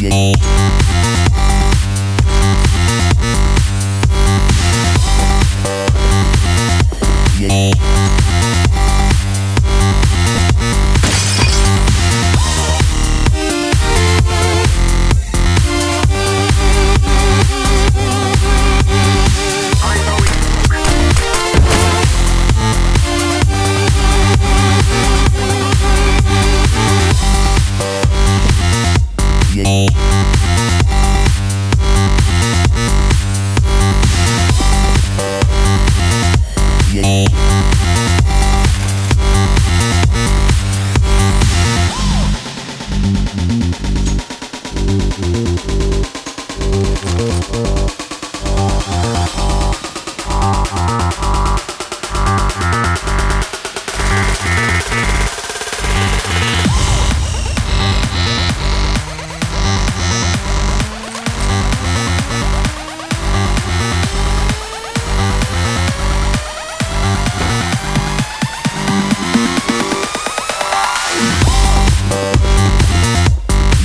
Yeah. Thank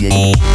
Friday.